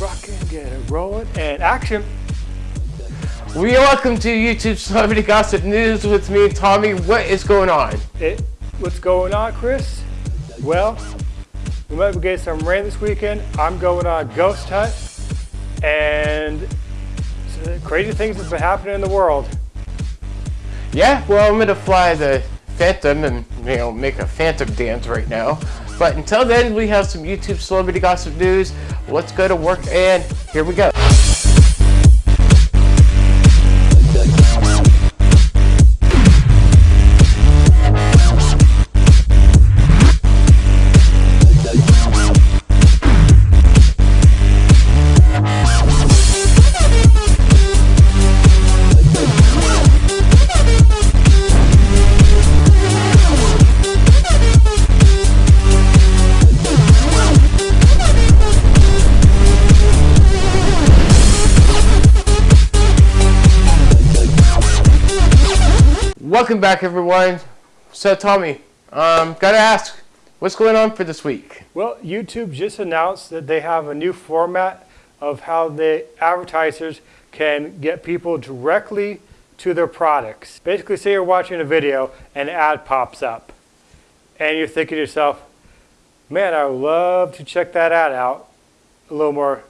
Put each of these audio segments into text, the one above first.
rocking, get it rolling, and action. We welcome to YouTube Celebrity Gossip News with me, Tommy. What is going on? It, what's going on, Chris? Well, we might be getting some rain this weekend. I'm going on a ghost hunt, and crazy things have been happening in the world. Yeah, well, I'm gonna fly the Phantom and you know make a Phantom dance right now. But until then, we have some YouTube Celebrity Gossip News. Let's go to work, and here we go. Welcome back, everyone. So, Tommy, um, gotta ask, what's going on for this week? Well, YouTube just announced that they have a new format of how the advertisers can get people directly to their products. Basically, say you're watching a video and an ad pops up, and you're thinking to yourself, man, I would love to check that ad out a little more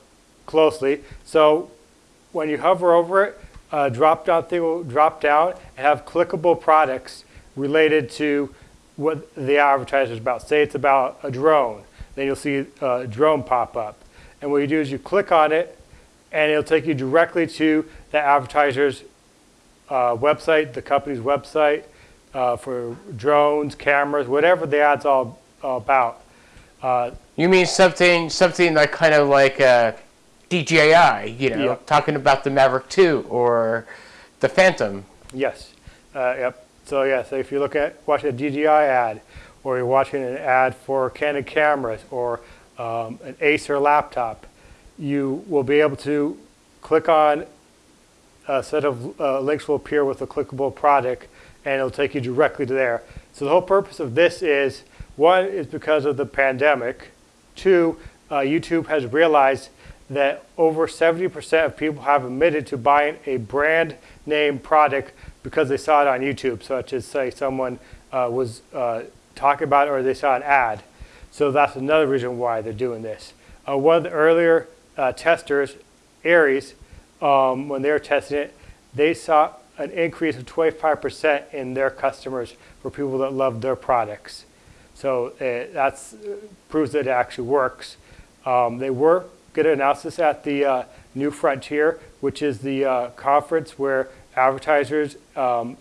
closely. So when you hover over it, uh, drop down thing will drop down have clickable products related to what the advertiser is about. Say it's about a drone, then you'll see a drone pop up. And what you do is you click on it and it'll take you directly to the advertiser's uh, website, the company's website uh, for drones, cameras, whatever the ad's all, all about. Uh, you mean something, something like kind of like uh, DJI, you know, yep. talking about the Mavic 2 or the Phantom. Yes. Uh, yep. So yeah, so if you look at watching a DJI ad, or you're watching an ad for Canon cameras or um, an Acer laptop, you will be able to click on a set of uh, links will appear with a clickable product and it'll take you directly to there. So the whole purpose of this is, one is because of the pandemic, two, uh, YouTube has realized that over 70% of people have admitted to buying a brand name product because they saw it on YouTube, such as say someone uh, was uh, talking about it or they saw an ad. So that's another reason why they're doing this. Uh, one of the earlier uh, testers, Aries, um, when they were testing it, they saw an increase of 25% in their customers for people that love their products. So that uh, proves that it actually works. Um, they were get an analysis at the uh, New Frontier, which is the uh, conference where advertisers um,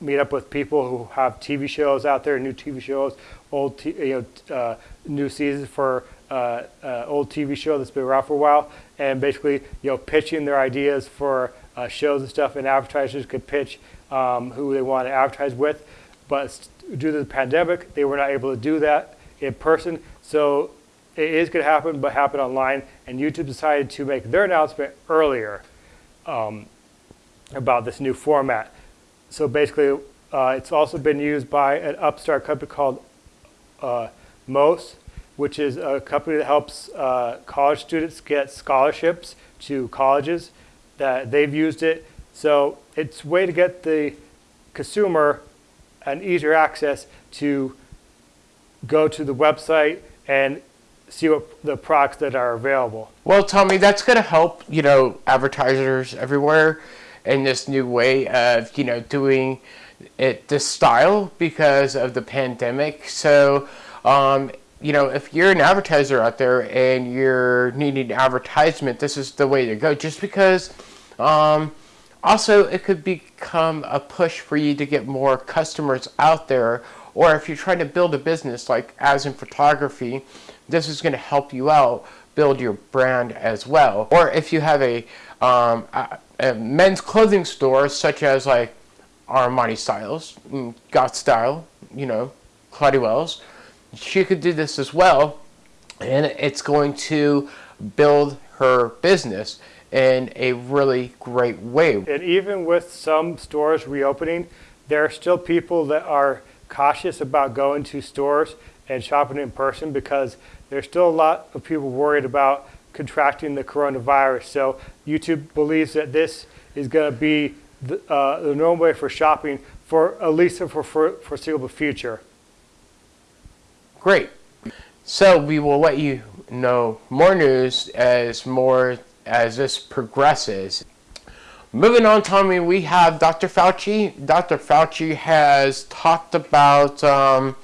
meet up with people who have TV shows out there, new TV shows, old you know, uh, new seasons for uh, uh, old TV show that's been around for a while, and basically you know pitching their ideas for uh, shows and stuff, and advertisers could pitch um, who they want to advertise with, but due to the pandemic, they were not able to do that in person, so it is going to happen, but happen online. And YouTube decided to make their announcement earlier um, about this new format. So basically, uh, it's also been used by an upstart company called uh, which is a company that helps uh, college students get scholarships to colleges. That they've used it, so it's a way to get the consumer an easier access to go to the website and see what the products that are available. Well, Tommy, that's going to help, you know, advertisers everywhere in this new way of, you know, doing it this style because of the pandemic. So, um, you know, if you're an advertiser out there and you're needing advertisement, this is the way to go. Just because, um, also, it could become a push for you to get more customers out there. Or if you're trying to build a business, like as in photography, this is going to help you out build your brand as well. Or if you have a, um, a, a men's clothing store such as like Armani Styles, mm, Got Style, you know, Claudia Wells, she could do this as well. And it's going to build her business in a really great way. And even with some stores reopening, there are still people that are cautious about going to stores and shopping in person because there's still a lot of people worried about contracting the coronavirus. So YouTube believes that this is going to be the, uh, the normal way for shopping for at least for for foreseeable future. Great. So we will let you know more news as more as this progresses. Moving on, Tommy, we have Dr. Fauci. Dr. Fauci has talked about, um,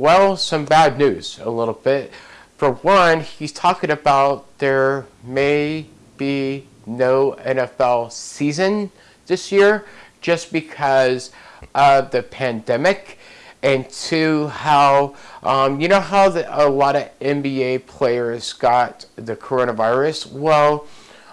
well, some bad news a little bit. For one, he's talking about there may be no NFL season this year just because of the pandemic and two, how um, you know how the, a lot of NBA players got the coronavirus. Well,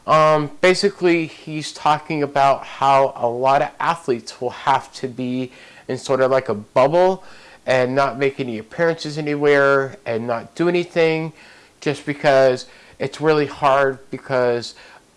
um, basically, he's talking about how a lot of athletes will have to be in sort of like a bubble and not make any appearances anywhere and not do anything, just because it's really hard because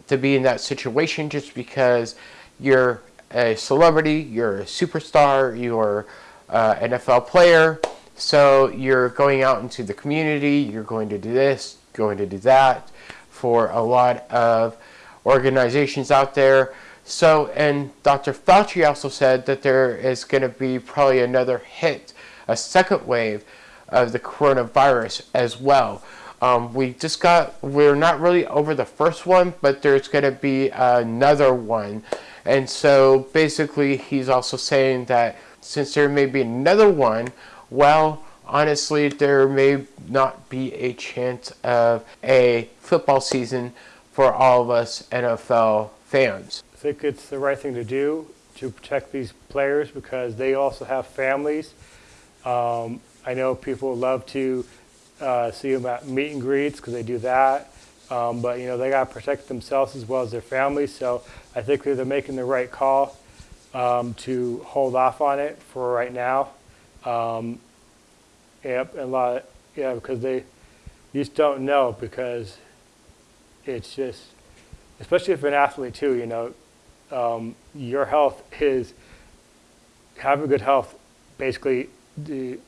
to be in that situation just because you're a celebrity, you're a superstar, you're uh, an NFL player. So you're going out into the community, you're going to do this, going to do that for a lot of organizations out there. So, and Dr. Fauci also said that there is going to be probably another hit, a second wave of the coronavirus as well. Um, we just got, we're not really over the first one, but there's going to be another one. And so basically, he's also saying that since there may be another one, well, honestly, there may not be a chance of a football season for all of us NFL fans. I think it's the right thing to do to protect these players because they also have families. Um, I know people love to uh, see them at meet and greets because they do that. Um, but you know they got to protect themselves as well as their families. So I think they're making the right call um, to hold off on it for right now. Um, yep, and a lot, of, yeah, because they you just don't know because it's just, especially if you're an athlete too, you know, um, your health is having good health basically de,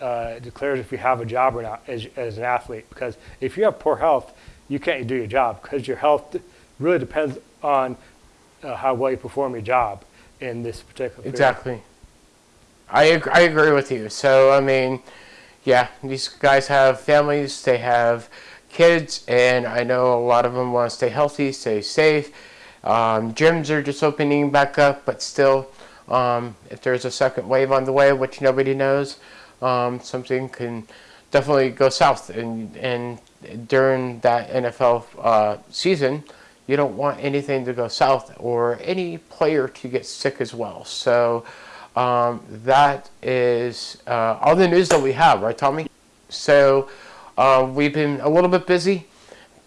uh, declares if you have a job or not as, as an athlete. Because if you have poor health, you can't do your job because your health really depends on uh, how well you perform your job in this particular period. Exactly. I agree, I agree with you. So, I mean, yeah, these guys have families, they have kids, and I know a lot of them want to stay healthy, stay safe. Um, gyms are just opening back up, but still, um, if there's a second wave on the way, which nobody knows, um, something can definitely go south. And, and during that NFL uh, season, you don't want anything to go south or any player to get sick as well. So um, that is uh, all the news that we have, right, Tommy? So uh, we've been a little bit busy,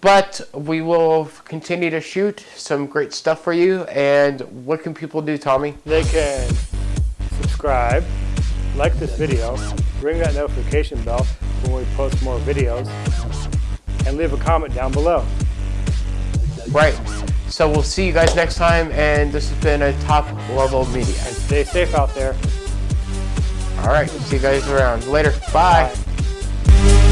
but we will continue to shoot some great stuff for you. And what can people do, Tommy? They can subscribe, like this video, ring that notification bell when we post more videos, and leave a comment down below. Right. So we'll see you guys next time, and this has been a top level media. And stay safe out there. All right. See you guys around. Later. Bye. Bye.